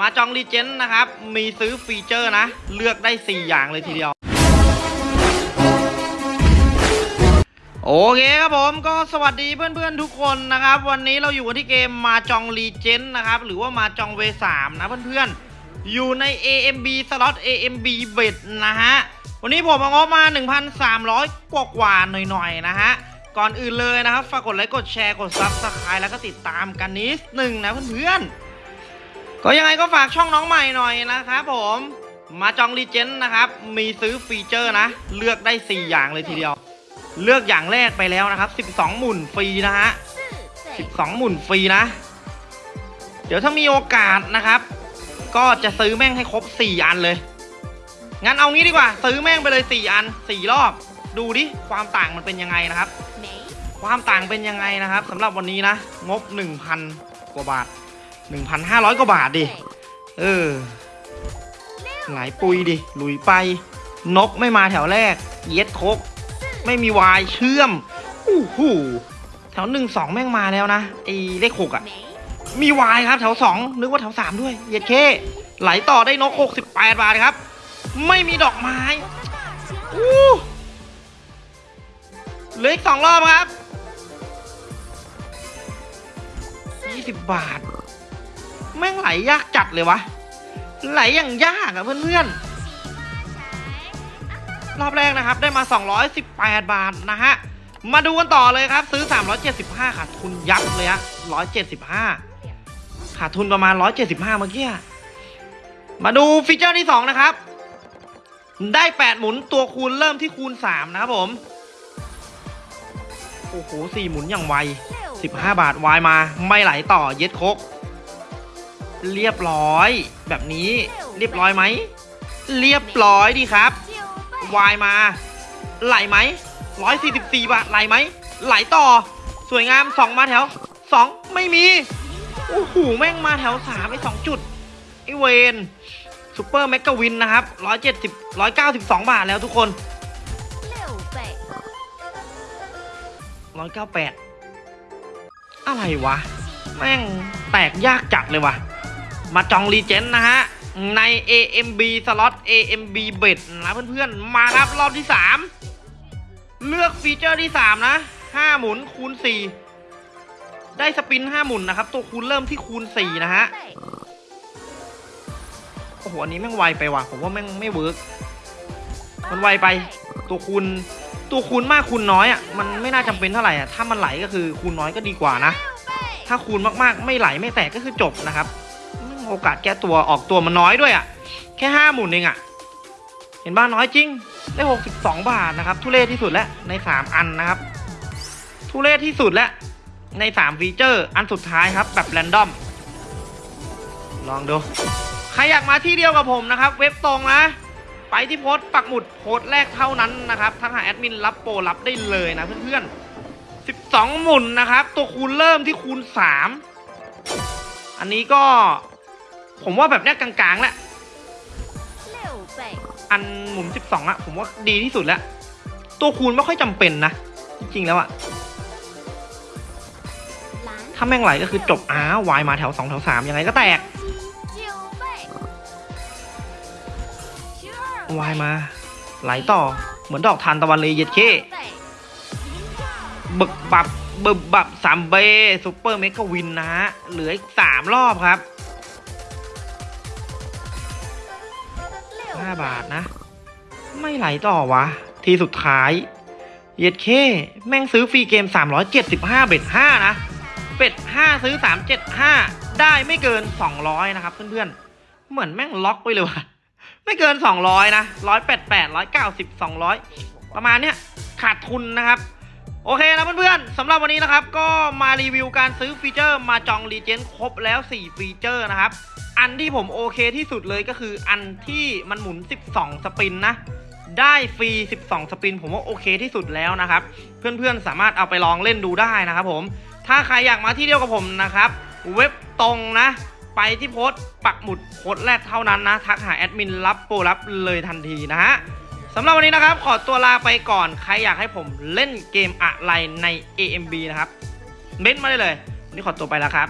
Mahjong Legend นะครับ มีซื้อฟีเจอร์นะ เลือกได้ 4 อย่างเลยทีเดียว โอเคครับผมก็สวัสดีเพื่อนๆทุกคนนะครับ วันนี้เราอยู่กันที่เกม Mahjong Legend นะครับ หรือว่า Mahjong Ways สามนะเพื่อนๆ อยู่ใน AMB Slot AMB Bet นะฮะ วันนี้ผมเอางบมา 1,300 กว่ากว่าๆหน่อยๆนะฮะ ก่อนอื่นเลยนะครับ ฝากกดไลค์กดแชร์กด subscribe แล้วก็ติดตามกันนิดหนึ่งนะเพื่อนๆ ก็ยังไงก็ฝากช่องน้องใหม่หน่อยนะครับผมมาจองรีเจนนะครับ มีซื้อฟีเจอร์นะ เลือกได้ 4 อย่างเลยทีเดียว เลือกอย่างแรกไปแล้วนะครับ 12 หมุนฟรีนะฮะ 12 หมุนฟรีนะ เดี๋ยวถ้ามีโอกาสนะครับ ก็จะซื้อแม่งให้ครบ 4 อันเลย งั้นเอางี้ดีกว่า ซื้อแม่งไปเลย 4 อัน 4 รอบ ดูดิ ความต่างมันเป็นยังไงนะครับ ความต่างเป็นยังไงนะครับสำหรับวันนี้นะ งบ 1,000 กว่าบาท 1,500 กว่าบาทดิ เออ หลายปุยดิ หลุยไป นกไม่มาแถวแรก เย็ดโคก ไม่มีวายเชื่อมอู้หูแถวหนึ่งสองแม่งมาแล้วนะไอเลขหกอะมีวายครับแถวสองนึกว่าแถวสามด้วย เย็ดเค ไหลต่อได้นกหกสิบแปดบาทครับ ไม่มีดอกไม้อู้เหลืออีกสองรอบครับยี่สิบบาท แม่งไหลยากจัดเลยวะ ไหลอย่างยากอะเพื่อนๆ รอบแรกนะครับได้มา 218 บาทนะฮะ มาดูกันต่อเลยครับ ซื้อ 375 ขาดทุนยับเลยฮะ175 ขาดทุนประมาณ 175 เมื่อกี้ มาดูฟีเจอร์ที่ 2 นะครับ ได้ 8 หมุนตัวคูณเริ่มที่คูณ 3 นะครับผม โอ้โห 4 หมุนอย่างไว 15 บาทวายมาไม่ไหลต่อเย็ดโคก เรียบร้อย แบบนี้เรียบร้อยไหม เรียบร้อยดีครับ วายมา ไหลไหมร้อยสี่สิบสี่บาทไหลไหม ไหลต่อ สวยงามสองมาแถวสองไม่มี โอ้โห แม่งมาแถวสามไอ้สองจุดไอเวน super mega win นะครับร้อยเจ็ดสิบร้อยเก้าสิบสองบาทแล้วทุกคนร้อยเก้าแปดอะไรวะ แม่งแตกยากจัดเลยว่ะ Mahjong Legend นะฮะ ใน AMB Slot AMB Bet นะเพื่อนๆ มาครับรอบที่ 3 เลือกฟีเจอร์ที่ 3 นะ 5 หมุนคูณ 4 ได้ spin 5 หมุนนะครับ ตัวคูณเริ่มที่คูณ 4 นะฮะ โอ้โห อันนี้แม่งไวไปว่ะ ผมว่าแม่งไม่ work มันไวไปตัวคูณตัวคูณมากคูณน้อยอะมันไม่น่าจำเป็นเท่าไหร่อะถ้ามันไหลก็คือคูณน้อยก็ดีกว่านะ ถ้าคูณมากๆไม่ไหลไม่แตกก็คือจบนะครับ โอกาสแก้ตัวออกตัวมันน้อยด้วยอ่ะ แค่ห้าหมุนเองอ่ะ เห็นบ้านน้อยจริง ได้หกสิบสองบาทนะครับ ทุเรศที่สุดแล้วในสามอันนะครับ ทุเรศที่สุดแล้วในสามฟีเจอร์ อันสุดท้ายครับ แบบ random ลองดู ใครอยากมาที่เดียวกับผมนะครับ เว็บตรงนะ ไปที่โพสต์ปักหมุดโพสต์แรกเท่านั้นนะครับทักหาแอดมินรับโปรรับได้เลยนะเพื่อนๆ12หมุนนะครับ ตัวคูณเริ่มที่คูณ3อันนี้ก็ ผมว่าแบบเนี้ยกลางๆแหละอันหมุน12อะผมว่าดีที่สุดแล้ว ตัวคูณไม่ค่อยจำเป็นนะ จริงๆแล้วอะถ้าแม่งไหลก็คือจบอ้าว Y มาแถว2แถว3ยังไงก็แตก Y มา ไหลต่อเหมือนดอกทานตะวันเลยเย็ดเคบึกบับบึบบับสามเบ super mega win นะฮะเหลืออีกสามรอบครับ ห้าบาทนะ ไม่ไหลต่อวะ ทีสุดท้ายเย็ดเค แม่งซื้อ free game 375 bet 5นะ bet 5ซื้อ 375 ได้ไม่เกิน 200 นะครับ เพื่อนๆ เหมือนแม่งล็อกไปเลยวะไม่เกิน 200 นะ 188 190 200 ประมาณเนี้ยขาดทุนนะครับ โอเคนะเพื่อนๆสำหรับวันนี้นะครับ ก็มารีวิวการซื้อฟีเจอร์ Mahjong Legend ครบแล้ว 4 ฟีเจอร์นะครับ อันที่ผมโอเคที่สุดเลยก็คืออันที่มันหมุน 12 สปินนะ ได้ฟรี 12 สปิน ผมว่าโอเคที่สุดแล้วนะครับ เพื่อนๆสามารถเอาไปลองเล่นดูได้นะครับผม ถ้าใครอยากมาที่เดียวกับผมนะครับ เว็บตรงนะ ไปที่โพสต์ปักหมุดโพสต์แรกเท่านั้นนะ ทักหาแอดมินรับโปรรับเลยทันทีนะฮะ สำหรับวันนี้นะครับ ขอตัวลาไปก่อน ใครอยากให้ผมเล่นเกมอะไรใน AMB นะครับเม้นมาได้เลย วันนี้ขอตัวไปแล้วครับ